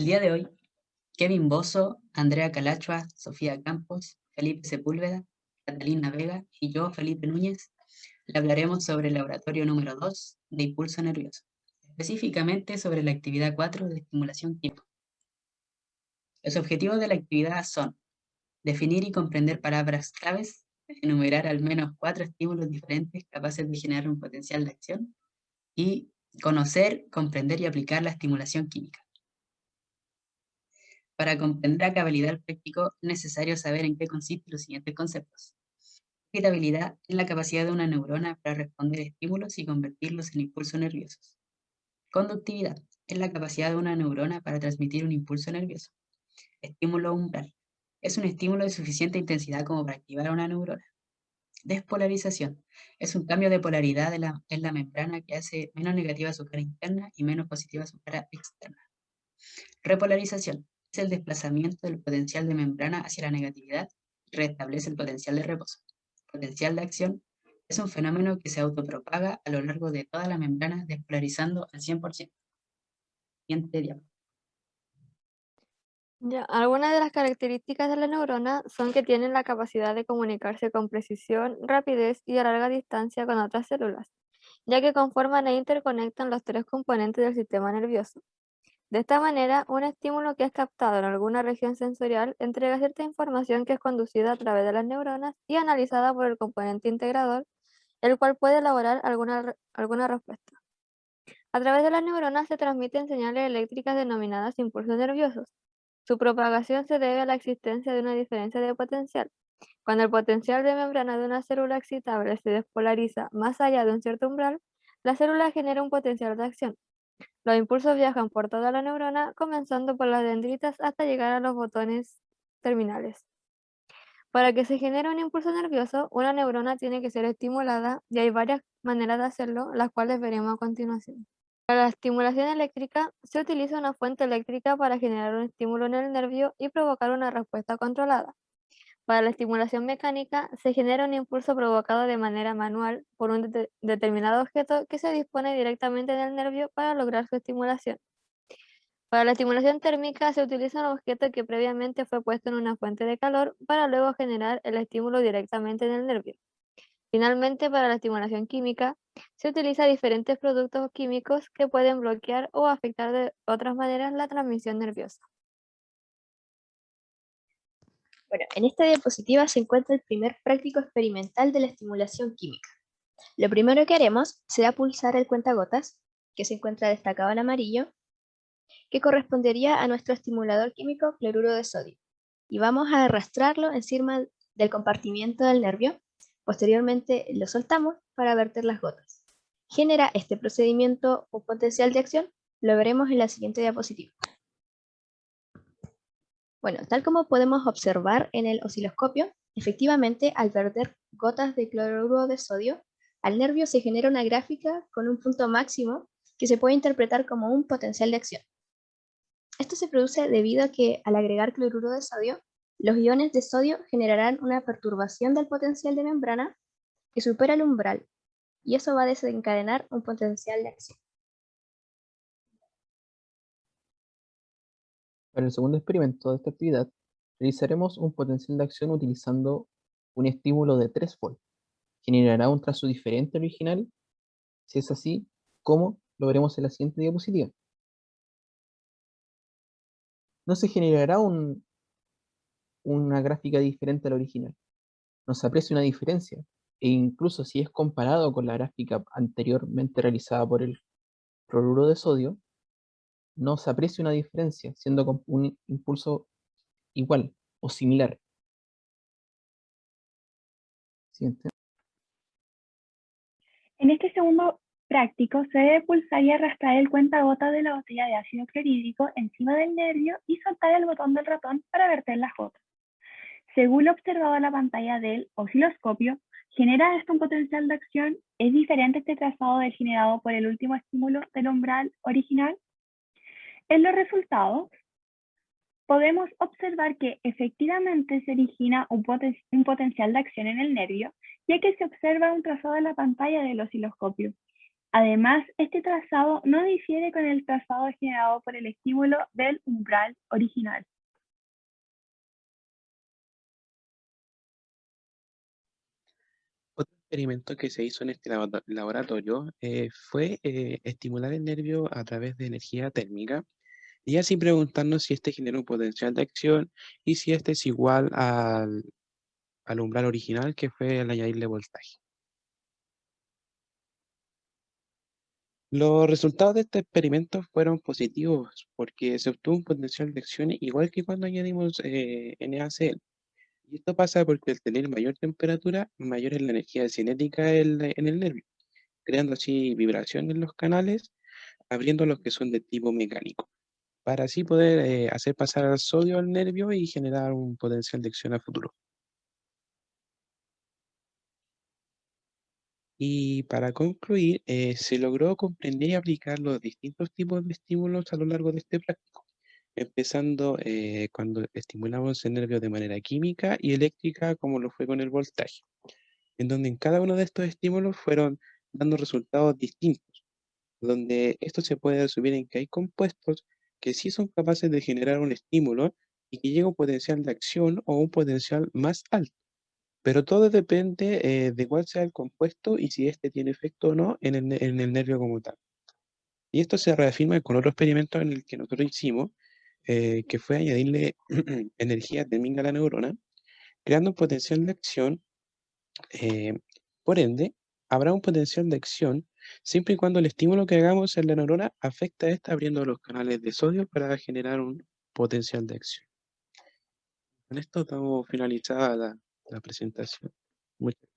El día de hoy, Kevin Bozo, Andrea Calachua, Sofía Campos, Felipe Sepúlveda, Catalina Vega y yo, Felipe Núñez, le hablaremos sobre el laboratorio número 2 de impulso nervioso, específicamente sobre la actividad 4 de estimulación química. Los objetivos de la actividad son definir y comprender palabras claves, enumerar al menos cuatro estímulos diferentes capaces de generar un potencial de acción y conocer, comprender y aplicar la estimulación química. Para comprender a cabalidad el práctico es necesario saber en qué consisten los siguientes conceptos. Excitabilidad es la capacidad de una neurona para responder a estímulos y convertirlos en impulsos nerviosos. Conductividad es la capacidad de una neurona para transmitir un impulso nervioso. Estímulo umbral es un estímulo de suficiente intensidad como para activar una neurona. Despolarización es un cambio de polaridad en la membrana que hace menos negativa su cara interna y menos positiva su cara externa. Repolarización el desplazamiento del potencial de membrana hacia la negatividad y restablece el potencial de reposo. Potencial de acción es un fenómeno que se autopropaga a lo largo de toda la membrana despolarizando al 100%. Siguiente diapositiva. Ya, algunas de las características de la neurona son que tienen la capacidad de comunicarse con precisión, rapidez y a larga distancia con otras células, ya que conforman e interconectan los tres componentes del sistema nervioso. De esta manera, un estímulo que es captado en alguna región sensorial entrega cierta información que es conducida a través de las neuronas y analizada por el componente integrador, el cual puede elaborar alguna, alguna respuesta. A través de las neuronas se transmiten señales eléctricas denominadas impulsos nerviosos, su propagación se debe a la existencia de una diferencia de potencial. Cuando el potencial de membrana de una célula excitable se despolariza más allá de un cierto umbral, la célula genera un potencial de acción. Los impulsos viajan por toda la neurona, comenzando por las dendritas hasta llegar a los botones terminales. Para que se genere un impulso nervioso, una neurona tiene que ser estimulada y hay varias maneras de hacerlo, las cuales veremos a continuación. Para la estimulación eléctrica, se utiliza una fuente eléctrica para generar un estímulo en el nervio y provocar una respuesta controlada. Para la estimulación mecánica, se genera un impulso provocado de manera manual por un determinado objeto que se dispone directamente en el nervio para lograr su estimulación. Para la estimulación térmica, se utiliza un objeto que previamente fue puesto en una fuente de calor para luego generar el estímulo directamente en el nervio. Finalmente, para la estimulación química, se utiliza diferentes productos químicos que pueden bloquear o afectar de otras maneras la transmisión nerviosa. Bueno, en esta diapositiva se encuentra el primer práctico experimental de la estimulación química. Lo primero que haremos será pulsar el cuentagotas, que se encuentra destacado en amarillo, que correspondería a nuestro estimulador químico cloruro de sodio. Y vamos a arrastrarlo encima del compartimiento del nervio Posteriormente lo soltamos para verter las gotas. ¿Genera este procedimiento un potencial de acción? Lo veremos en la siguiente diapositiva. Bueno, tal como podemos observar en el osciloscopio, efectivamente al verter gotas de cloruro de sodio, al nervio se genera una gráfica con un punto máximo que se puede interpretar como un potencial de acción. Esto se produce debido a que al agregar cloruro de sodio, los iones de sodio generarán una perturbación del potencial de membrana que supera el umbral, y eso va a desencadenar un potencial de acción. Para el segundo experimento de esta actividad, realizaremos un potencial de acción utilizando un estímulo de 3 volt. Generará un trazo diferente al original. Si es así, ¿cómo? Lo veremos en la siguiente diapositiva. No se generará un, una gráfica diferente a la original. No se aprecia una diferencia, e incluso si es comparado con la gráfica anteriormente realizada por el cloruro de sodio, no se aprecia una diferencia, siendo un impulso igual o similar. Siguiente. En este segundo práctico se debe pulsar y arrastrar el cuentagotas de la botella de ácido clorhídrico encima del nervio y soltar el botón del ratón para verter las gotas. Según lo observado en la pantalla del osciloscopio, genera esto un potencial de acción, ¿es diferente este trazado del generado por el último estímulo del umbral original? En los resultados, podemos observar que efectivamente se origina un, potencial de acción en el nervio, ya que se observa un trazado en la pantalla del osciloscopio. Además, este trazado no difiere con el trazado generado por el estímulo del umbral original. Otro experimento que se hizo en este labo- laboratorio eh, fue eh, estimular el nervio a través de energía térmica y así preguntarnos si este genera un potencial de acción y si este es igual al, al umbral original que fue el añadirle voltaje. Los resultados de este experimento fueron positivos porque se obtuvo un potencial de acción igual que cuando añadimos eh, NaCl. Y esto pasa porque al tener mayor temperatura, mayor es la energía cinética en, en el nervio, creando así vibración en los canales, abriendo los que son de tipo mecánico, para así poder eh, hacer pasar al sodio al nervio y generar un potencial de acción a futuro. Y para concluir, eh, se logró comprender y aplicar los distintos tipos de estímulos a lo largo de este práctico, empezando eh, cuando estimulamos el nervio de manera química y eléctrica, como lo fue con el voltaje, en donde en cada uno de estos estímulos fueron dando resultados distintos, donde esto se puede resumir en que hay compuestos que sí son capaces de generar un estímulo y que llega un potencial de acción o un potencial más alto. Pero todo depende eh, de cuál sea el compuesto y si éste tiene efecto o no en el, en el nervio como tal. Y esto se reafirma con otro experimento en el que nosotros hicimos, eh, que fue añadirle energía térmica a la neurona, creando un potencial de acción. eh, por ende, habrá un potencial de acción siempre y cuando el estímulo que hagamos en la neurona afecta a esta abriendo los canales de sodio para generar un potencial de acción. Con esto estamos finalizada la, la presentación. Muchas